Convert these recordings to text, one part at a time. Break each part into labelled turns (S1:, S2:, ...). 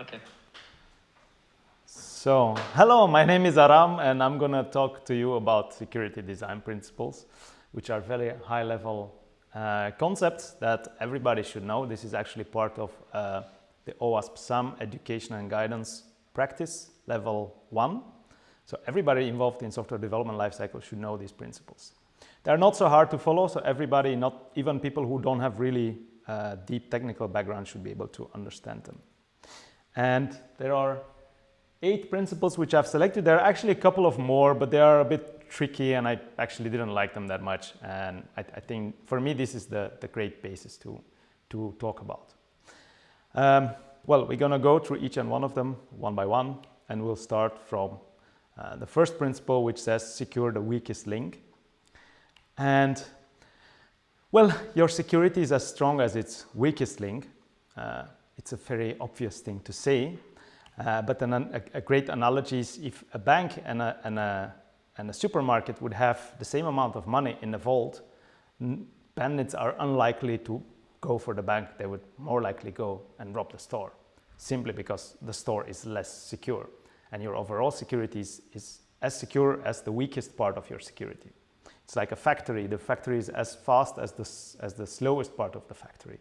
S1: Okay.
S2: So, hello, my name is Aram and I'm going to talk to you about security design principles, which are very high level uh, concepts that everybody should know. This is actually part of uh, the OWASP SAMM education and guidance practice level one. So everybody involved in software development lifecycle should know these principles. They're not so hard to follow, so everybody, not even people who don't have really uh, deep technical background should be able to understand them. And there are eight principles which I've selected. There are actually a couple of more, but they are a bit tricky and I actually didn't like them that much. And I, I think for me, this is the, the great basis to, to talk about. Um, well, we're going to go through each and one of them one by one, and we'll start from uh, the first principle, which says secure the weakest link. And well, your security is as strong as its weakest link. Uh, it's a very obvious thing to say, uh, but an, a, a, great analogy is if a bank and a, and, a, and a supermarket would have the same amount of money in the vault, bandits are unlikely to go for the bank. They would more likely go and rob the store, simply because the store is less secure and your overall security is, is as secure as the weakest part of your security. It's like a factory. The factory is as fast as the, as the slowest part of the factory.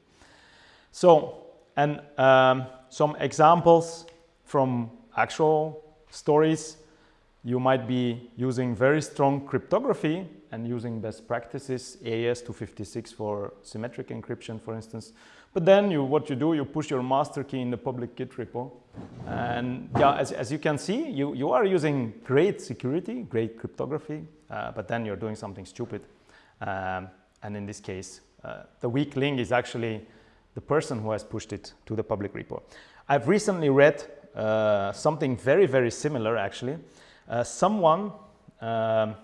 S2: So, and um, some examples from actual stories. You might be using very strong cryptography and using best practices, AES-256 for symmetric encryption, for instance. But then you, what you do, you push your master key in the public Git repo. And yeah, as, as you can see, you, you are using great security, great cryptography, uh, but then you're doing something stupid. Um, and in this case, uh, the weak link is actually the person who has pushed it to the public repo. I've recently read uh, something very, very similar actually. Uh, someone, um,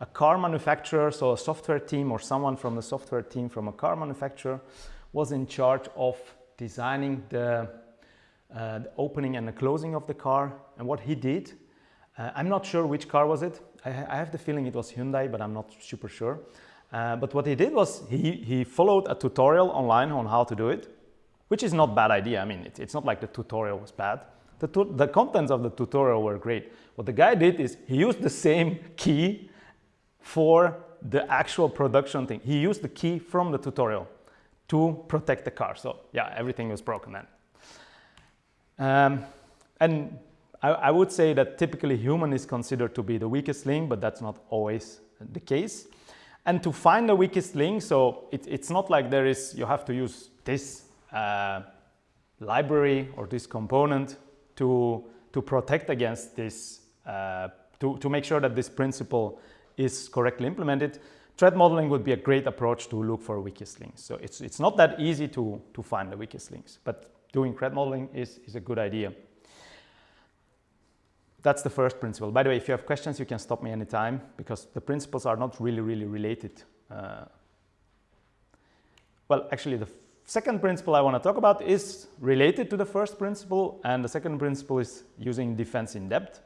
S2: a car manufacturer, so a software team or someone from the software team from a car manufacturer was in charge of designing the, uh, the opening and the closing of the car. And what he did, uh, I'm not sure which car was it. I, I, have the feeling it was Hyundai, but I'm not super sure. Uh, but what he did was he, he followed a tutorial online on how to do it, which is not bad idea. I mean, it, it's not like the tutorial was bad. The, the contents of the tutorial were great. What the guy did is he used the same key for the actual production thing. He used the key from the tutorial to protect the car. So yeah, everything was broken then. Um, and I, I, would say that typically human is considered to be the weakest link, but that's not always the case. And to find the weakest link, so it, it's not like there is, you have to use this uh, library or this component to, to protect against this, uh, to, to make sure that this principle is correctly implemented. Threat modeling would be a great approach to look for weakest links. So it's, it's not that easy to, to find the weakest links, but doing threat modeling is, is a good idea. That's the first principle. By the way, if you have questions, you can stop me anytime because the principles are not really, really related. Uh, well, actually, the second principle I want to talk about is related to the first principle, and the second principle is using defense in depth.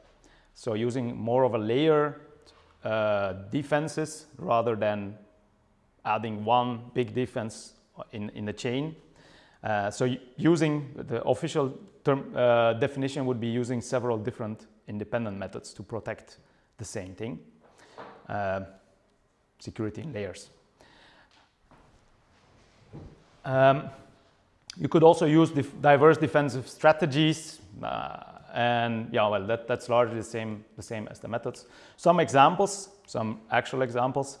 S2: So using more of a layer uh, defenses rather than adding one big defense in, in the chain. Uh, so using the official term uh, definition would be using several different independent methods to protect the same thing, uh, security in layers. Um, you could also use diverse defensive strategies uh, and yeah, well, that, that's largely the same, the same as the methods. Some examples, some actual examples,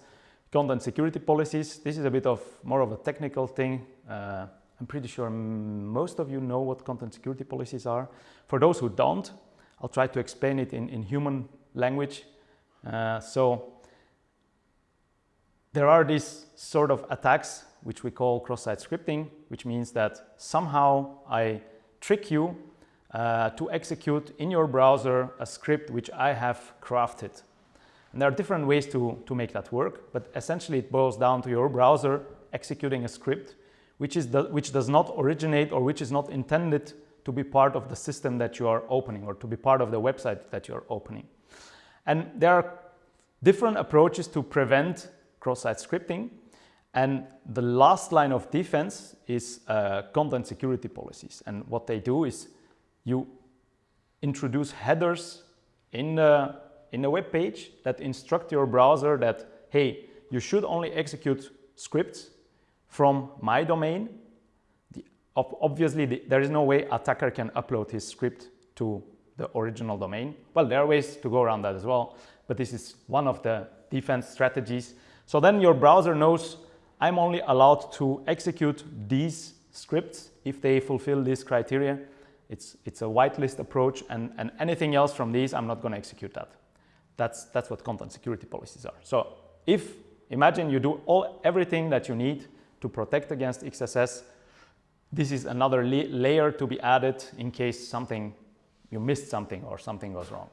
S2: content security policies. This is a bit of more of a technical thing. Uh, I'm pretty sure most of you know what content security policies are. For those who don't, I'll try to explain it in, in human language. Uh, so there are these sort of attacks which we call cross-site scripting, which means that somehow I trick you uh, to execute in your browser a script which I have crafted. And there are different ways to, to make that work, but essentially it boils down to your browser executing a script which, is the, which does not originate or which is not intended to be part of the system that you are opening or to be part of the website that you're opening. And there are different approaches to prevent cross-site scripting. And the last line of defense is uh, content security policies. And what they do is you introduce headers in the, in the web page that instruct your browser that, hey, you should only execute scripts from my domain. Obviously, the, there is no way attacker can upload his script to the original domain. Well, there are ways to go around that as well, but this is one of the defense strategies. So then your browser knows I'm only allowed to execute these scripts if they fulfill this criteria. It's, it's a whitelist approach and, and anything else from these, I'm not going to execute that. That's, that's what content security policies are. So if, imagine you do all, everything that you need to protect against XSS, this is another layer to be added in case something, you missed something or something goes wrong.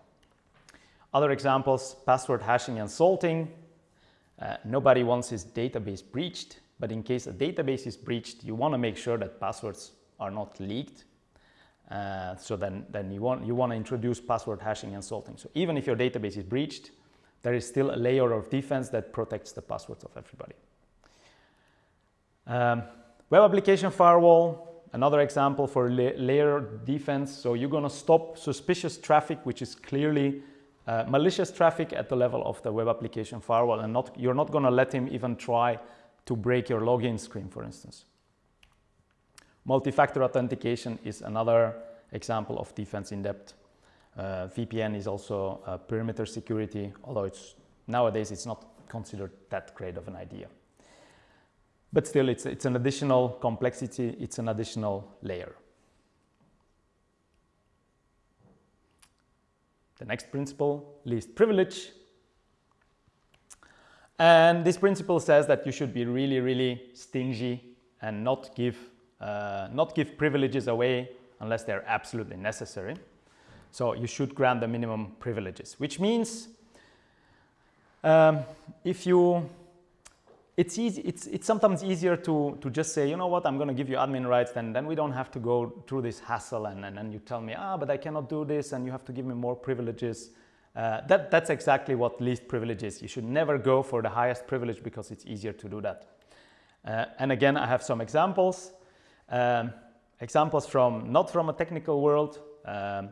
S2: Other examples, password hashing and salting. Uh, nobody wants his database breached, but in case a database is breached, you want to make sure that passwords are not leaked. Uh, so then, then you, want, you want to introduce password hashing and salting. So even if your database is breached, there is still a layer of defense that protects the passwords of everybody. Um, web application firewall, another example for la layer defense. So you're going to stop suspicious traffic, which is clearly uh, malicious traffic at the level of the web application firewall and not, you're not going to let him even try to break your login screen, for instance. Multi-factor authentication is another example of defense in depth. Uh, VPN is also uh, perimeter security, although it's nowadays it's not considered that great of an idea. But still, it's, it's an additional complexity, it's an additional layer. The next principle, least privilege. And this principle says that you should be really, really stingy and not give, uh, not give privileges away unless they're absolutely necessary. So you should grant the minimum privileges, which means um, if you it's, easy, it's, it's sometimes easier to, to just say, you know what, I'm going to give you admin rights, then, then we don't have to go through this hassle and, and, and you tell me, ah, but I cannot do this and you have to give me more privileges. Uh, that, that's exactly what least privilege is. You should never go for the highest privilege because it's easier to do that. Uh, and again, I have some examples. Um, examples from, not from a technical world. Um,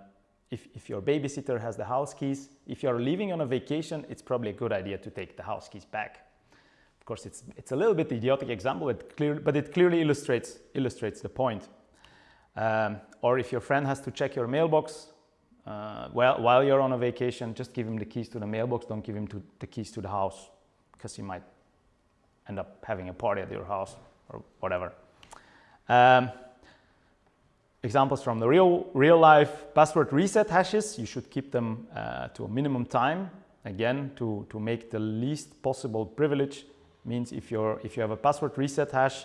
S2: if, if your babysitter has the house keys, if you're leaving on a vacation, it's probably a good idea to take the house keys back of course, it's, it's a little bit idiotic example, but, clear, but it clearly illustrates, illustrates the point. Um, or if your friend has to check your mailbox uh, while, while you're on a vacation, just give him the keys to the mailbox, don't give him to, the keys to the house because he might end up having a party at your house or whatever. Um, examples from the real, real life password reset hashes, you should keep them uh, to a minimum time, again, to, to make the least possible privilege means if, you're, if you have a password reset hash,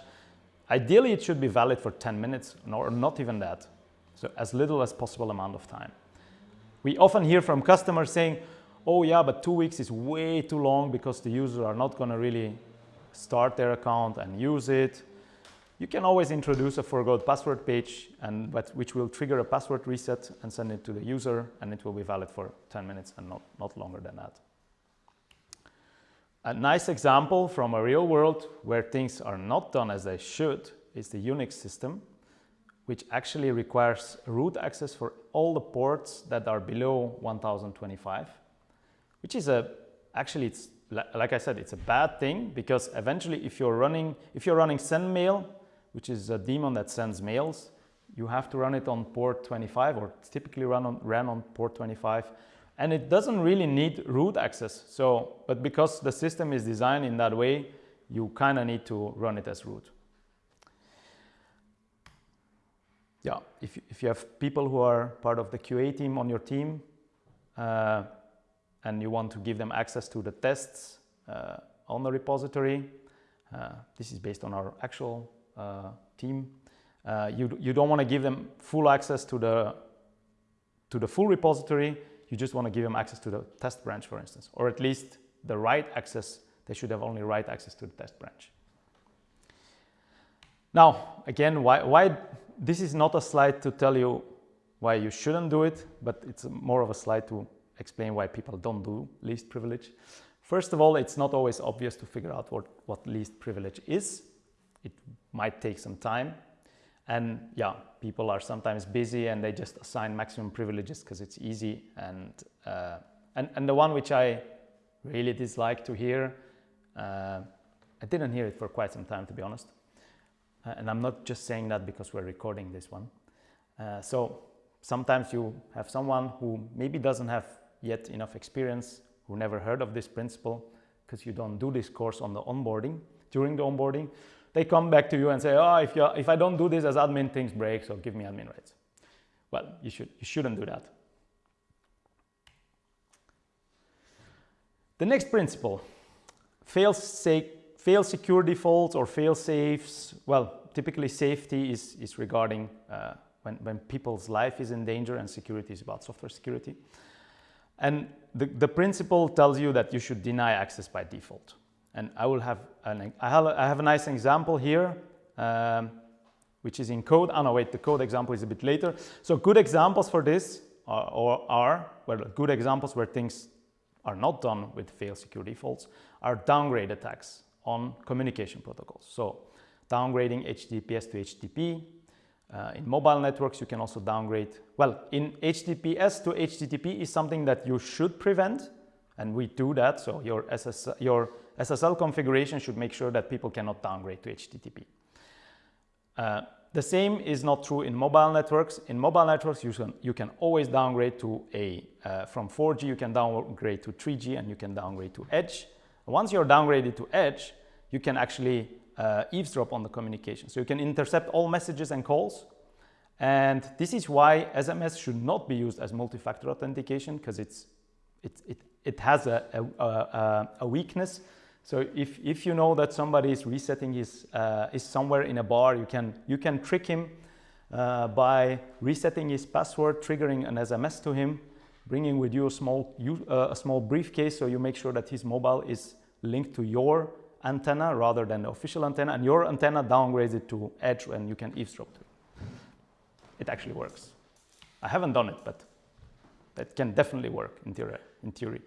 S2: ideally it should be valid for 10 minutes or not even that. So as little as possible amount of time. We often hear from customers saying, oh yeah, but two weeks is way too long because the users are not going to really start their account and use it. You can always introduce a forgot password page and but which will trigger a password reset and send it to the user and it will be valid for 10 minutes and not, not longer than that. A nice example from a real world where things are not done as they should is the Unix system, which actually requires root access for all the ports that are below 1025, which is a, actually it's, like I said, it's a bad thing because eventually if you're running, if you're running sendmail, which is a daemon that sends mails, you have to run it on port 25 or typically run on, ran on port 25 and it doesn't really need root access. So, but because the system is designed in that way, you kind of need to run it as root. Yeah, if, if you have people who are part of the QA team on your team uh, and you want to give them access to the tests uh, on the repository, uh, this is based on our actual uh, team, uh, you, you don't want to give them full access to the, to the full repository, you just want to give them access to the test branch, for instance, or at least the write access. They should have only write access to the test branch. Now, again, why, why this is not a slide to tell you why you shouldn't do it, but it's more of a slide to explain why people don't do least privilege. First of all, it's not always obvious to figure out what, what least privilege is. It might take some time. And yeah, people are sometimes busy and they just assign maximum privileges because it's easy. And, uh, and, and the one which I really dislike to hear, uh, I didn't hear it for quite some time, to be honest. Uh, and I'm not just saying that because we're recording this one. Uh, so sometimes you have someone who maybe doesn't have yet enough experience, who never heard of this principle because you don't do this course on the onboarding, during the onboarding. They come back to you and say, oh, if, you, if I don't do this as admin, things break, so give me admin rights. Well, you, should, you shouldn't do that. The next principle, fail, safe, fail secure defaults or fail safes. Well, typically safety is, is regarding uh, when, when people's life is in danger and security is about software security. And the, the principle tells you that you should deny access by default. And I will have, an, I have, have a nice example here, um, which is in code. Oh no, wait, the code example is a bit later. So good examples for this are, or are, well, good examples where things are not done with fail secure defaults are downgrade attacks on communication protocols. So downgrading HTTPS to HTTP, uh, in mobile networks, you can also downgrade. Well, in HTTPS to HTTP is something that you should prevent, and we do that. So your, SS, your SSL configuration should make sure that people cannot downgrade to HTTP. Uh, the same is not true in mobile networks. In mobile networks, you can, you can always downgrade to a, uh, from 4G, you can downgrade to 3G, and you can downgrade to Edge. Once you're downgraded to Edge, you can actually uh, eavesdrop on the communication. So you can intercept all messages and calls. And this is why SMS should not be used as multi-factor authentication because it's, it, it, it has a, a, a, a, weakness. So if, if you know that somebody is resetting his, uh, is somewhere in a bar, you can, you can trick him uh, by resetting his password, triggering an SMS to him, bringing with you a small, uh, a small briefcase so you make sure that his mobile is linked to your antenna rather than the official antenna and your antenna downgrades it to edge and you can eavesdrop to it. It actually works. I haven't done it, but that can definitely work in theory. In theory.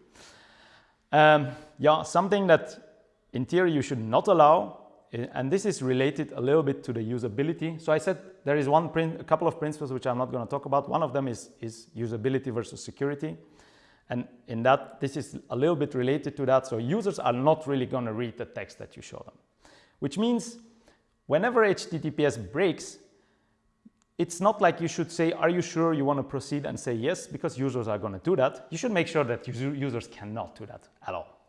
S2: Um, yeah, something that in theory you should not allow, eh, and this is related a little bit to the usability. So I said there is one a couple of principles which I'm not going to talk about. One of them is, is usability versus security. And in that, this is a little bit related to that. So users are not really going to read the text that you show them, which means whenever HTTPS breaks, it's not like you should say, are you sure you want to proceed and say yes, because users are going to do that. You should make sure that users cannot do that at all.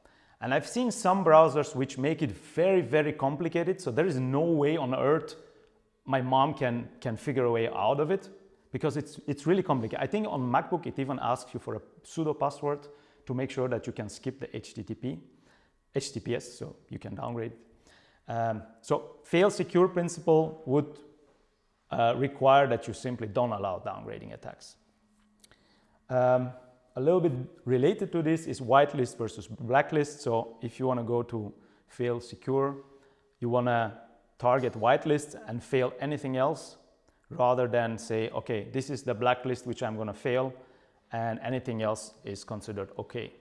S2: And I've seen some browsers which make it very, very complicated. So there is no way on earth my mom can, can figure a way out of it because it's, it's really complicated. I think on MacBook, it even asks you for a sudo password to make sure that you can skip the HTTP, HTTPS, so you can downgrade. Um, so fail secure principle would uh, require that you simply don't allow downgrading attacks. Um, a little bit related to this is whitelist versus blacklist. So if you want to go to fail secure, you want to target whitelist and fail anything else rather than say, okay, this is the blacklist which I'm going to fail and anything else is considered okay.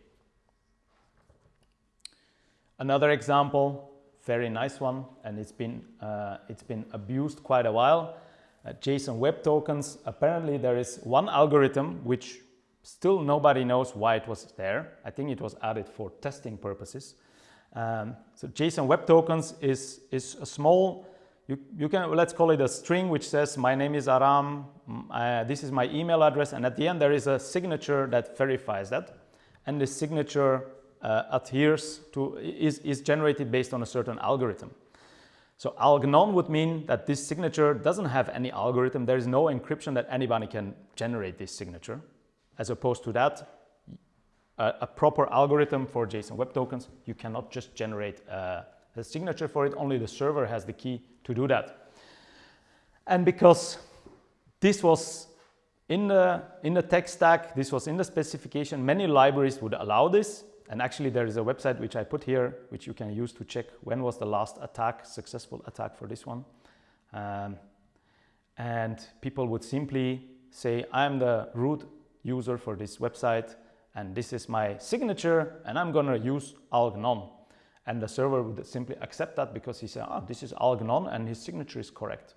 S2: Another example, very nice one, and it's been, uh, it's been abused quite a while. Uh, JSON Web Tokens, apparently there is one algorithm which still nobody knows why it was there. I think it was added for testing purposes. Um, so JSON Web Tokens is, is a small you, you can, let's call it a string which says my name is Aram, uh, this is my email address and at the end there is a signature that verifies that and the signature uh, adheres to, is, is generated based on a certain algorithm. So alg none would mean that this signature doesn't have any algorithm. There is no encryption that anybody can generate this signature. As opposed to that, a, a proper algorithm for JSON Web Tokens, you cannot just generate uh, a signature for it. Only the server has the key to do that. And because this was in the, in the tech stack, this was in the specification, many libraries would allow this. And actually there is a website which I put here, which you can use to check when was the last attack, successful attack for this one. Um, and people would simply say, I'm the root user for this website and this is my signature and I'm to use alg none. And the server would simply accept that because he said, oh, this is alg none and his signature is correct.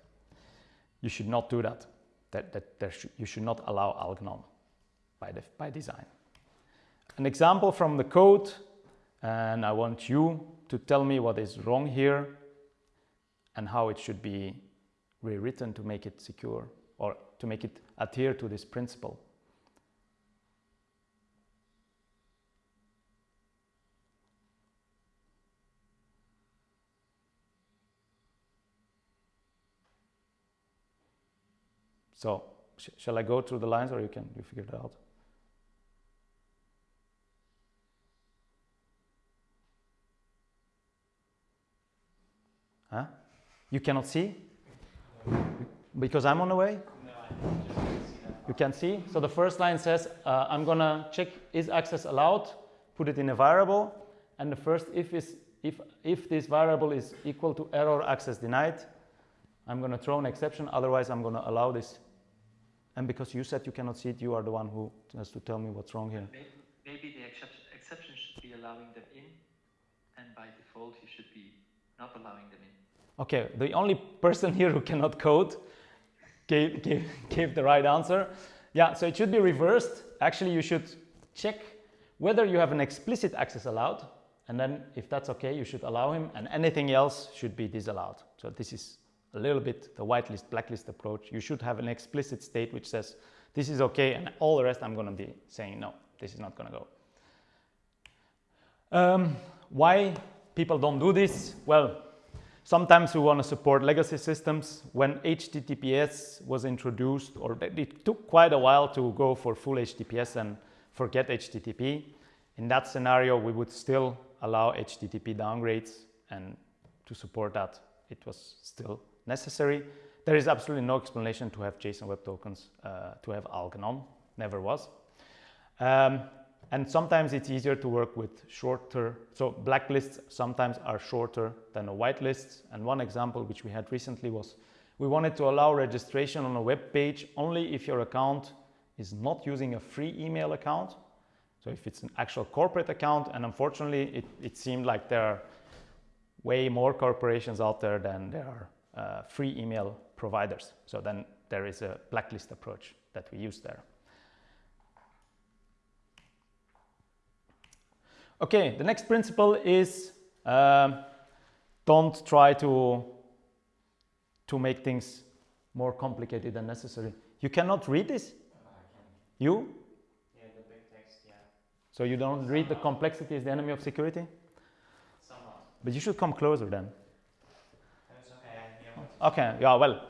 S2: You should not do that. That, that sh you should not allow alg none by, the, by design. An example from the code, and I want you to tell me what is wrong here and how it should be rewritten to make it secure or to make it adhere to this principle. So sh shall I go through the lines or you can you figure it out? Huh? You cannot see? Because I'm on the way? No, you can see. So the first line says, uh, I'm gonna check is access allowed, put it in a variable, and the first if is if if this variable is equal to error access denied, I'm gonna throw an exception, otherwise I'm gonna allow this and because you said you cannot see it, you are the one who has to tell me what's wrong here.
S1: Maybe, maybe the exception, exception should be allowing them in, and by default you should be not allowing them in.
S2: Okay, the only person here who cannot code gave, gave, gave the right answer. Yeah, so it should be reversed. Actually, you should check whether you have an explicit access allowed, and then if that's okay, you should allow him, and anything else should be disallowed. So this is a little bit the whitelist, blacklist approach. You should have an explicit state which says this is okay and all the rest I'm going to be saying no, this is not going to go. Um, why people don't do this? Well, sometimes we want to support legacy systems. When HTTPS was introduced, or it took quite a while to go for full HTTPS and forget HTTP. In that scenario, we would still allow HTTP downgrades and to support that, it was still necessary. There is absolutely no explanation to have JSON Web Tokens uh, to have alg none, never was. Um, and sometimes it's easier to work with shorter, so blacklists sometimes are shorter than a whitelist. And one example which we had recently was we wanted to allow registration on a web page only if your account is not using a free email account. So if it's an actual corporate account, and unfortunately it, it seemed like there are way more corporations out there than there are uh, free email providers. So then there is a blacklist approach that we use there. Okay, the next principle is um, don't try to, to make things more complicated than necessary. You cannot read this? You?
S1: Yeah, the big text, yeah.
S2: So you don't read the complexity is the enemy of security?
S1: Somewhat.
S2: But you should come closer then. Okay, yeah, well,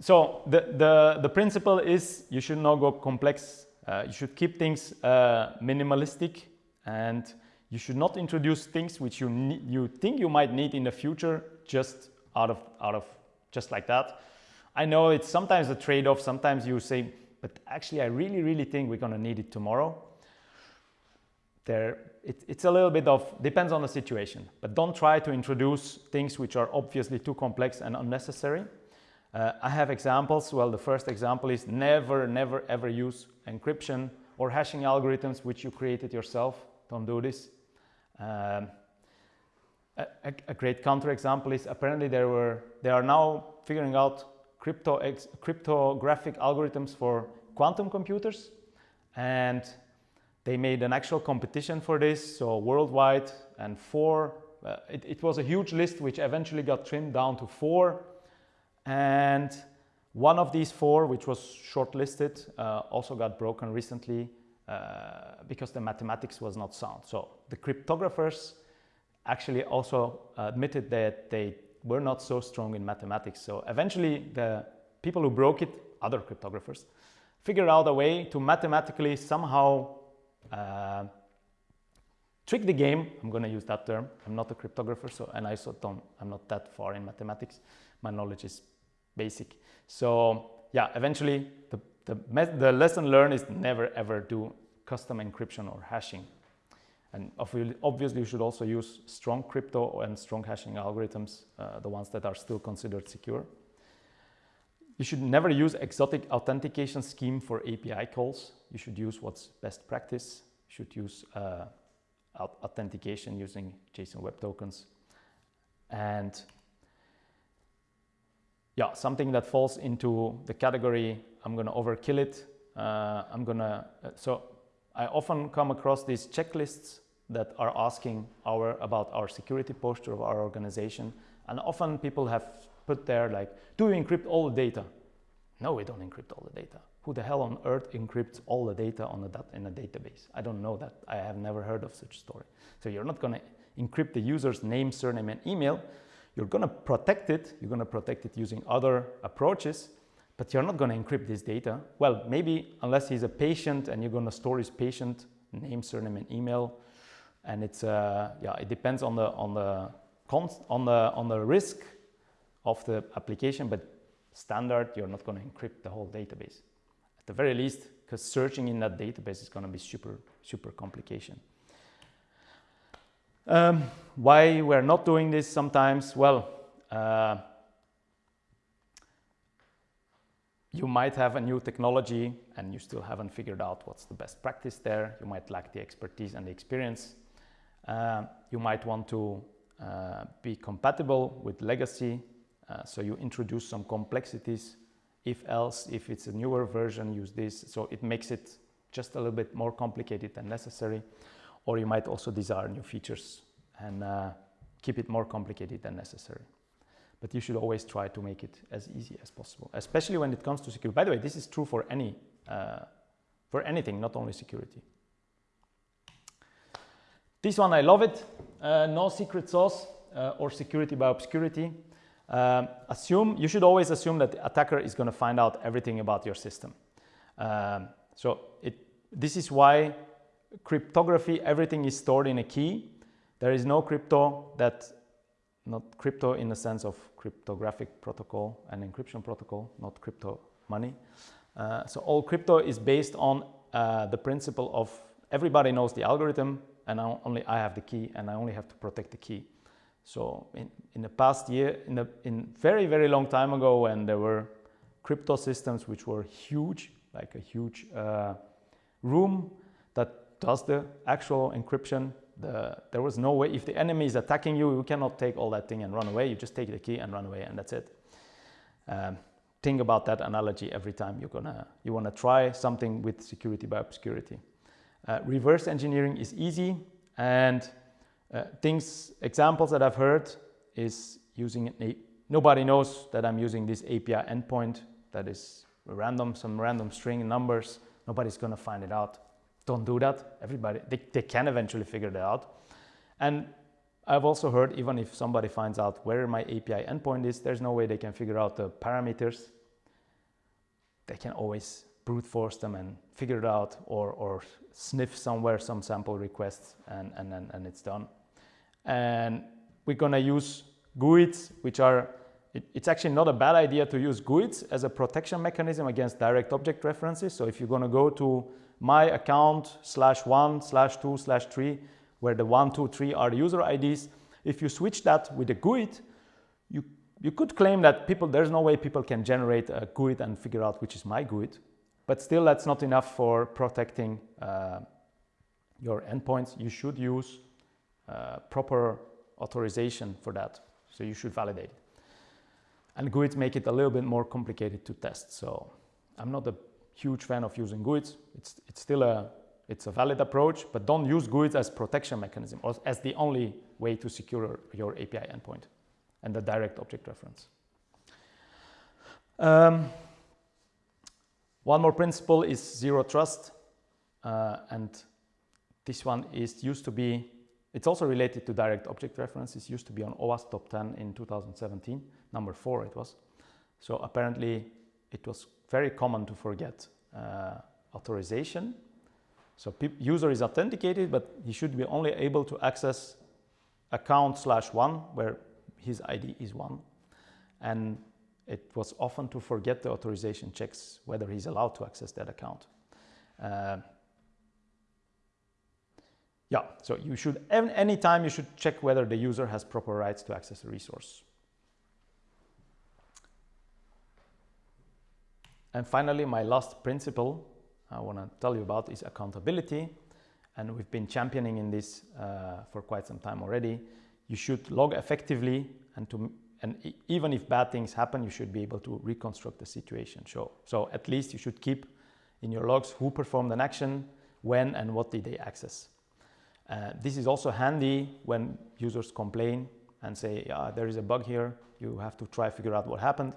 S2: so the, the, the principle is you should not go complex. Uh, you should keep things uh, minimalistic and you should not introduce things which you, you think you might need in the future just out of, out of just like that. I know it's sometimes a trade-off. Sometimes you say, but actually I really, really think we're going to need it tomorrow. There, it, it's a little bit of, depends on the situation, but don't try to introduce things which are obviously too complex and unnecessary. Uh, I have examples. Well, the first example is never, never, ever use encryption or hashing algorithms which you created yourself. Don't do this. Um, a, a, great counterexample is apparently there were, they are now figuring out crypto cryptographic algorithms for quantum computers. And they made an actual competition for this, so worldwide, and four. Uh, it, it, was a huge list which eventually got trimmed down to four. And one of these four, which was shortlisted, uh, also got broken recently uh, because the mathematics was not sound. So the cryptographers actually also admitted that they were not so strong in mathematics. So eventually the people who broke it, other cryptographers, figured out a way to mathematically somehow uh, trick the game, I'm going to use that term. I'm not a cryptographer, so and I I'm not that far in mathematics. My knowledge is basic. So yeah, eventually the, the, the lesson learned is never ever do custom encryption or hashing. And obviously you should also use strong crypto and strong hashing algorithms, uh, the ones that are still considered secure. You should never use exotic authentication scheme for API calls. You should use what's best practice. should use uh, authentication using JSON Web Tokens. And yeah, something that falls into the category, I'm going to overkill it. Uh, I'm going to, uh, so I often come across these checklists that are asking our, about our security posture of our organization. And often people have put there like, do you encrypt all the data? No, we don't encrypt all the data. Who the hell on earth encrypts all the data on a in a database? I don't know that. I have never heard of such story. So you're not going to encrypt the user's name, surname, and email. You're going to protect it. You're going to protect it using other approaches, but you're not going to encrypt this data. Well, maybe unless he's a patient and you're going to store his patient name, surname, and email. And it's uh, yeah, it depends on the on the on the on the risk of the application, but standard, you're not going to encrypt the whole database. At the very least, because searching in that database is going to be super, super complication. Um, why we're not doing this sometimes? Well, uh, you might have a new technology and you still haven't figured out what's the best practice there. You might lack the expertise and the experience. Uh, you might want to uh, be compatible with legacy. Uh, so you introduce some complexities. If else, if it's a newer version, use this. So it makes it just a little bit more complicated than necessary or you might also desire new features and uh, keep it more complicated than necessary. But you should always try to make it as easy as possible, especially when it comes to security. By the way, this is true for any, uh, for anything, not only security. This one, I love it. Uh, no secret sauce uh, or security by obscurity. Um, assume, you should always assume that the attacker is going to find out everything about your system. Um, so it, this is why cryptography, everything is stored in a key. There is no crypto that, not crypto in the sense of cryptographic protocol and encryption protocol, not crypto money. Uh, so all crypto is based on uh, the principle of everybody knows the algorithm and I only I have the key and I only have to protect the key. So in, in the past year, in a in very, very long time ago when there were crypto systems which were huge, like a huge uh, room that does the actual encryption. The, there was no way, if the enemy is attacking you, you cannot take all that thing and run away. You just take the key and run away and that's it. Um, think about that analogy every time you're gonna, you wanna try something with security by obscurity. Uh, reverse engineering is easy and uh, things, examples that I've heard is using, nobody knows that I'm using this API endpoint that is random, some random string numbers. Nobody's gonna find it out don't do that. Everybody, they, they can eventually figure that out. And I've also heard even if somebody finds out where my API endpoint is, there's no way they can figure out the parameters. They can always brute force them and figure it out or, or sniff somewhere some sample requests and, and, and, and it's done. And we're gonna use GUIDs, which are, it, it's actually not a bad idea to use GUIDs as a protection mechanism against direct object references. So if you're gonna go to my account slash one slash two slash three, where the one, two, three are the user IDs. If you switch that with a GUID, you, you could claim that people, there's no way people can generate a GUID and figure out which is my GUID, but still that's not enough for protecting uh, your endpoints. You should use proper authorization for that. So you should validate it. And GUIDs make it a little bit more complicated to test. So I'm not a huge fan of using GUIDs. It's, it's still a, it's a valid approach, but don't use GUIDs as protection mechanism or as the only way to secure your API endpoint and the direct object reference. Um, one more principle is zero trust. Uh, and this one is used to be, it's also related to direct object reference. It used to be on OWASP top 10 in 2017, number four it was. So apparently it was very common to forget uh, authorization. So user is authenticated, but he should be only able to access account slash one, where his ID is one. And it was often to forget the authorization checks, whether he's allowed to access that account. Uh, yeah, so you should, anytime you should check whether the user has proper rights to access a resource. And finally, my last principle I want to tell you about is accountability. and we've been championing in this uh, for quite some time already. You should log effectively, and to and even if bad things happen, you should be able to reconstruct the situation. So, so at least you should keep in your logs who performed an action, when, and what did they access. Uh, this is also handy when users complain and say, yeah, there is a bug here. You have to try figure out what happened.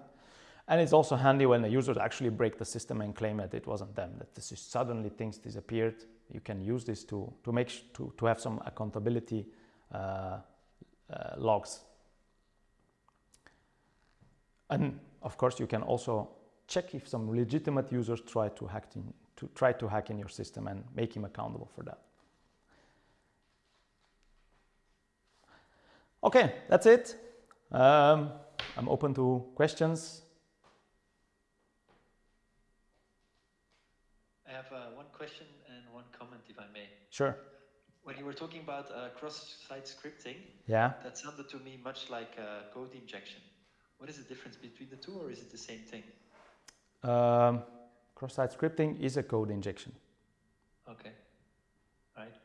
S2: And it's also handy when the users actually break the system and claim that it wasn't them, that this is suddenly things disappeared. You can use this to, to make to, to have some accountability uh, uh, logs. And of course, you can also check if some legitimate users try to hack in, to try to hack in your system and make him accountable for that. Okay, that's it. Um, I'm open to questions.
S1: I have uh, one question and one comment, if I may.
S2: Sure.
S1: When you were talking about uh, cross-site scripting,
S2: Yeah.
S1: that sounded to me much like uh, code injection. What is the difference between the two, or is it the same thing?
S2: Um, cross-site scripting is a code injection.
S1: Okay. Right.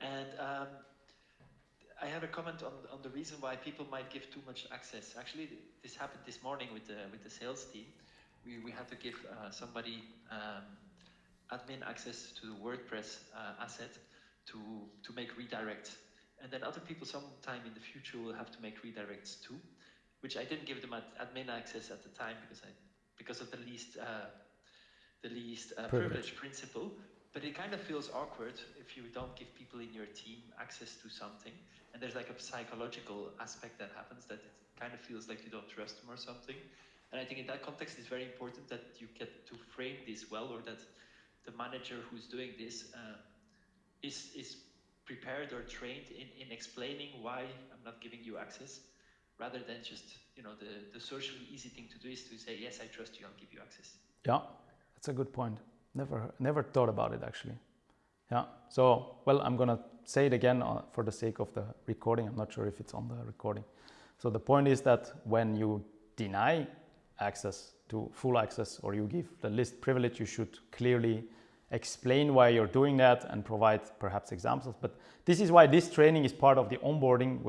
S1: And um, I have a comment on, on the reason why people might give too much access. Actually, this happened this morning with the, with the sales team. We, we had to give uh, somebody um, admin access to the WordPress uh, asset to, to make redirects. And then other people sometime in the future will have to make redirects too, which I didn't give them ad- admin access at the time because I because of the least uh, the least uh,
S2: Privilege.
S1: privilege principle. But it kind of feels awkward if you don't give people in your team access to something. And there's like a psychological aspect that happens that it kind of feels like you don't trust them or something. And I think in that context, it's very important that you get to frame this well, or that the manager who's doing this uh, is is prepared or trained in, in explaining why I'm not giving you access, rather than just you know the the socially easy thing to do is to say yes, I trust you, I'll give you access.
S2: Yeah, that's a good point. Never, never thought about it actually. Yeah. So, well, I'm gonna say it again uh, for the sake of the recording. I'm not sure if it's on the recording. So the point is that when you deny access to full access or you give the list privilege, you should clearly explain why you're doing that and provide perhaps examples. But this is why this training is part of the onboarding